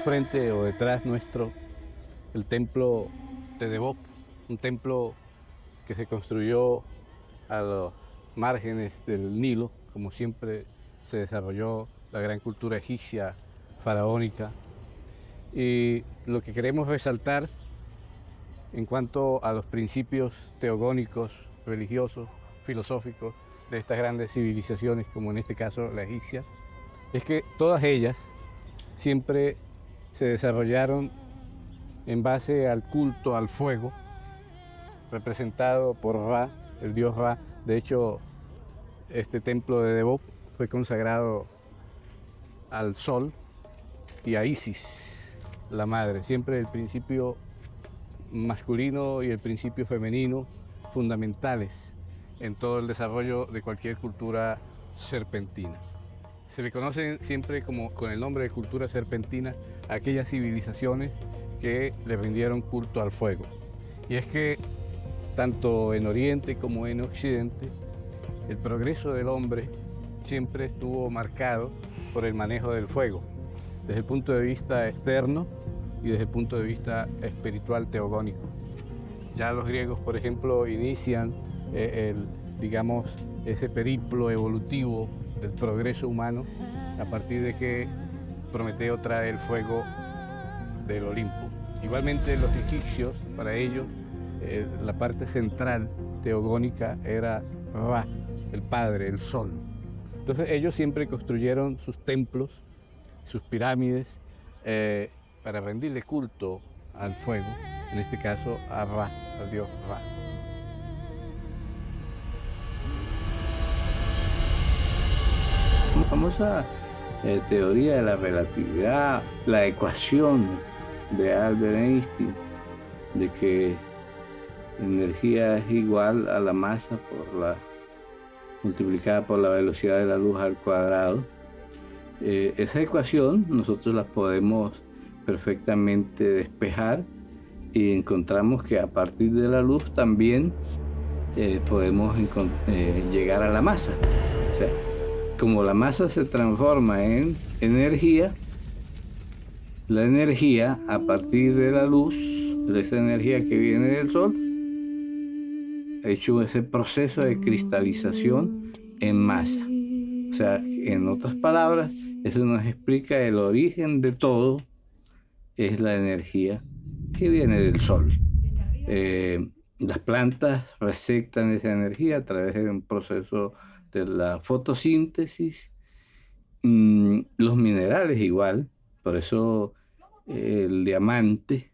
frente o detrás nuestro el templo de Devop, un templo que se construyó a los márgenes del Nilo, como siempre se desarrolló la gran cultura egipcia faraónica. Y lo que queremos resaltar en cuanto a los principios teogónicos, religiosos, filosóficos de estas grandes civilizaciones, como en este caso la egipcia, es que todas ellas siempre se desarrollaron en base al culto al fuego, representado por Ra, el dios Ra. De hecho, este templo de Devop fue consagrado al sol y a Isis, la madre. Siempre el principio masculino y el principio femenino fundamentales en todo el desarrollo de cualquier cultura serpentina. Se le conocen siempre como con el nombre de cultura serpentina aquellas civilizaciones que le rindieron culto al fuego. Y es que tanto en Oriente como en Occidente, el progreso del hombre siempre estuvo marcado por el manejo del fuego, desde el punto de vista externo y desde el punto de vista espiritual teogónico. Ya los griegos, por ejemplo, inician eh, el, digamos, ese periplo evolutivo del progreso humano a partir de que Prometeo trae el fuego del Olimpo. Igualmente los egipcios, para ellos, eh, la parte central teogónica era Ra, el Padre, el Sol. Entonces ellos siempre construyeron sus templos, sus pirámides, eh, para rendirle culto al fuego, en este caso a Ra, al dios Ra. Famosa eh, teoría de la relatividad, la ecuación de Albert Einstein, de que energía es igual a la masa por la multiplicada por la velocidad de la luz al cuadrado. Eh, esa ecuación nosotros la podemos perfectamente despejar y encontramos que a partir de la luz también eh, podemos eh, llegar a la masa. O sea, como la masa se transforma en energía, la energía a partir de la luz, de esa energía que viene del sol, ha hecho ese proceso de cristalización en masa. O sea, en otras palabras, eso nos explica el origen de todo es la energía que viene del sol. Eh, las plantas receptan esa energía a través de un proceso de la fotosíntesis. Mm, los minerales igual, por eso el diamante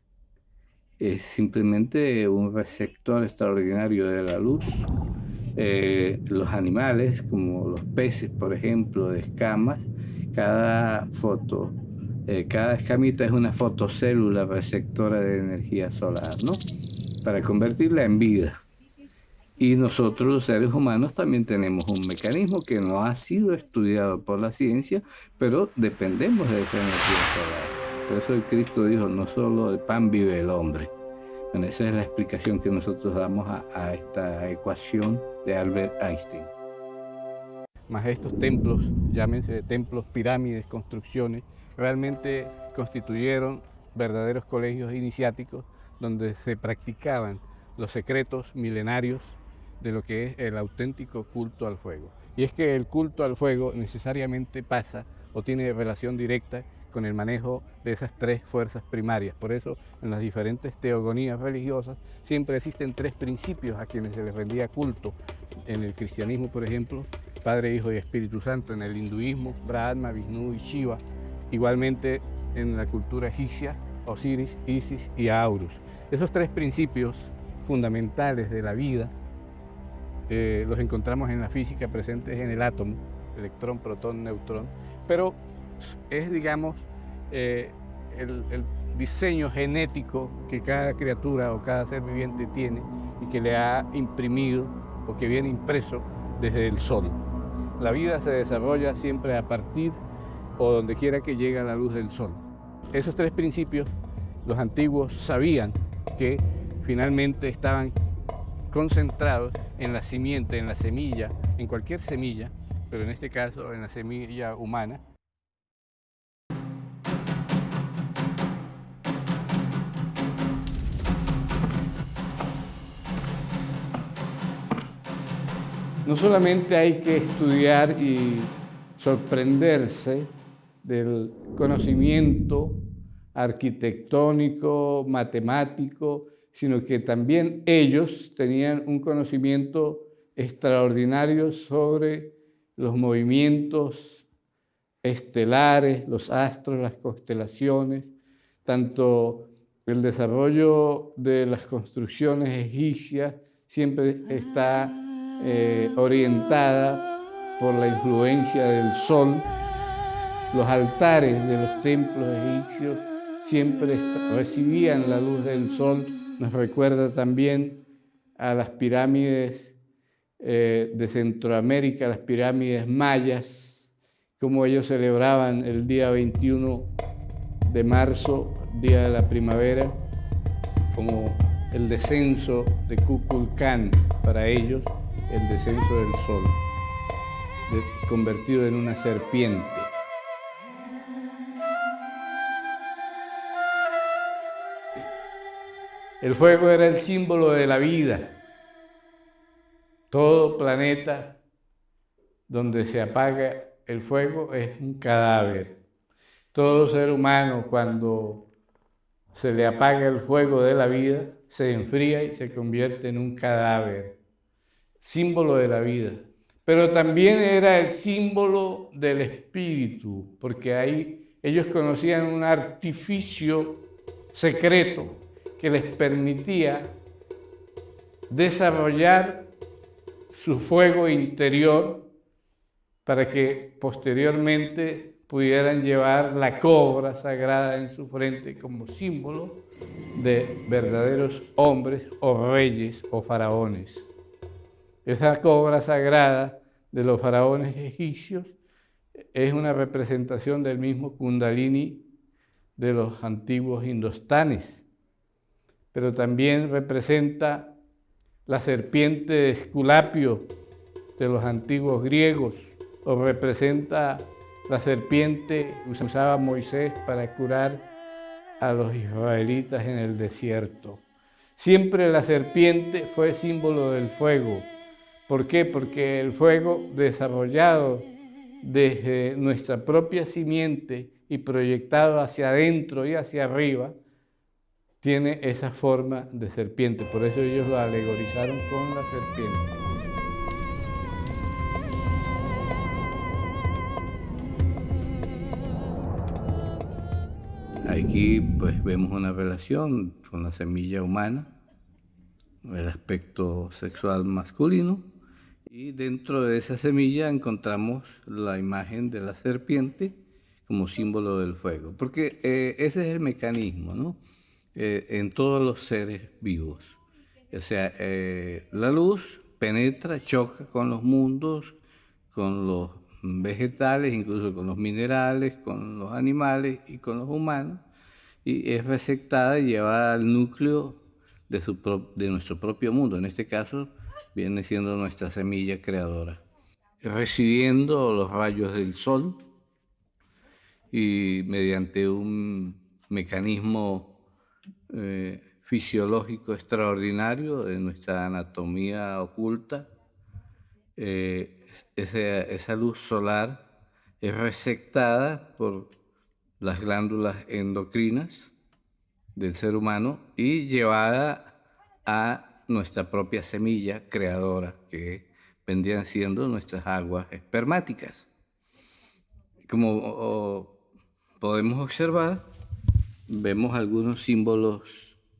es simplemente un receptor extraordinario de la luz. Eh, los animales, como los peces, por ejemplo, de escamas, cada foto eh, cada escamita es una fotocélula receptora de energía solar, ¿no? Para convertirla en vida. Y nosotros los seres humanos también tenemos un mecanismo que no ha sido estudiado por la ciencia, pero dependemos de esa energía solar. Por eso el Cristo dijo, no solo de pan vive el hombre. Bueno, esa es la explicación que nosotros damos a, a esta ecuación de Albert Einstein. Más estos templos, llámense templos, pirámides, construcciones, realmente constituyeron verdaderos colegios iniciáticos donde se practicaban los secretos milenarios de lo que es el auténtico culto al fuego. Y es que el culto al fuego necesariamente pasa o tiene relación directa con el manejo de esas tres fuerzas primarias. Por eso en las diferentes teogonías religiosas siempre existen tres principios a quienes se les rendía culto. En el cristianismo, por ejemplo, Padre, Hijo y Espíritu Santo. En el hinduismo, Brahma, Vishnu y Shiva. Igualmente en la cultura egipcia, Osiris, Isis y Aurus. Esos tres principios fundamentales de la vida eh, los encontramos en la física presentes en el átomo, electrón, protón, neutrón, pero es, digamos, eh, el, el diseño genético que cada criatura o cada ser viviente tiene y que le ha imprimido o que viene impreso desde el sol. La vida se desarrolla siempre a partir o donde quiera que llegue la luz del sol. Esos tres principios los antiguos sabían que finalmente estaban concentrados en la simiente, en la semilla, en cualquier semilla, pero en este caso en la semilla humana. No solamente hay que estudiar y sorprenderse del conocimiento arquitectónico, matemático sino que también ellos tenían un conocimiento extraordinario sobre los movimientos estelares, los astros, las constelaciones, tanto el desarrollo de las construcciones egipcias siempre está eh, orientada por la influencia del sol. Los altares de los templos egipcios siempre recibían la luz del sol. Nos recuerda también a las pirámides eh, de Centroamérica, las pirámides mayas, como ellos celebraban el día 21 de marzo, día de la primavera, como el descenso de Kukulcán para ellos, el descenso del sol, convertido en una serpiente. El fuego era el símbolo de la vida. Todo planeta donde se apaga el fuego es un cadáver. Todo ser humano cuando se le apaga el fuego de la vida, se enfría y se convierte en un cadáver, símbolo de la vida. Pero también era el símbolo del espíritu, porque ahí ellos conocían un artificio secreto que les permitía desarrollar su fuego interior para que posteriormente pudieran llevar la cobra sagrada en su frente como símbolo de verdaderos hombres o reyes o faraones. Esa cobra sagrada de los faraones egipcios es una representación del mismo Kundalini de los antiguos indostanes, pero también representa la serpiente de Esculapio de los antiguos griegos, o representa la serpiente usaba Moisés para curar a los israelitas en el desierto. Siempre la serpiente fue símbolo del fuego. ¿Por qué? Porque el fuego desarrollado desde nuestra propia simiente y proyectado hacia adentro y hacia arriba, tiene esa forma de serpiente. Por eso ellos lo alegorizaron con la serpiente. Aquí pues vemos una relación con la semilla humana, el aspecto sexual masculino, y dentro de esa semilla encontramos la imagen de la serpiente como símbolo del fuego, porque eh, ese es el mecanismo ¿no? Eh, en todos los seres vivos. O sea, eh, la luz penetra, choca con los mundos, con los vegetales, incluso con los minerales, con los animales y con los humanos, y es receptada y llevada al núcleo de, su de nuestro propio mundo. En este caso viene siendo nuestra semilla creadora. Recibiendo los rayos del sol y mediante un mecanismo eh, fisiológico extraordinario de nuestra anatomía oculta, eh, esa, esa luz solar es receptada por las glándulas endocrinas del ser humano y llevada a nuestra propia semilla creadora, que vendrían siendo nuestras aguas espermáticas. Como podemos observar, vemos algunos símbolos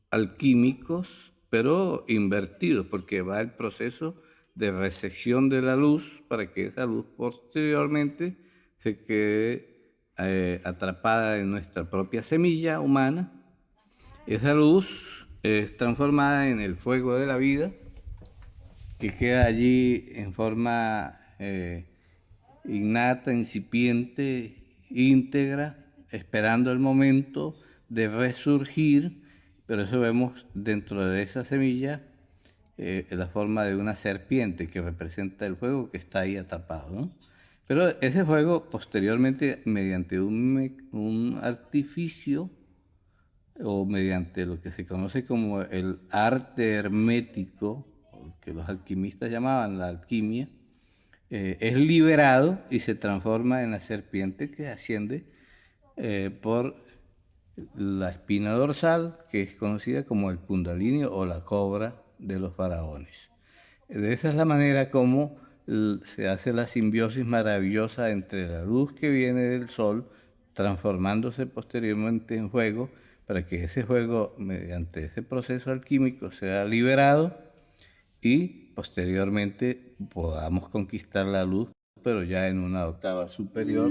alquímicos, pero invertidos, porque va el proceso de recepción de la luz para que esa luz posteriormente se quede eh, atrapada en nuestra propia semilla humana, esa luz es transformada en el fuego de la vida que queda allí en forma eh, innata, incipiente, íntegra, esperando el momento de resurgir, pero eso vemos dentro de esa semilla eh, la forma de una serpiente que representa el fuego que está ahí atrapado. Pero ese fuego posteriormente, mediante un, artificio o mediante lo que se conoce como el arte hermético, que los alquimistas llamaban la alquimia, eh, es liberado y se transforma en la serpiente que asciende eh, por la espina dorsal, que es conocida como el kundalini o la cobra de los faraones. De esa es la manera como se hace la simbiosis maravillosa entre la luz que viene del sol, transformándose posteriormente en fuego, para que ese fuego, mediante ese proceso alquímico, sea liberado y posteriormente podamos conquistar la luz, pero ya en una octava superior.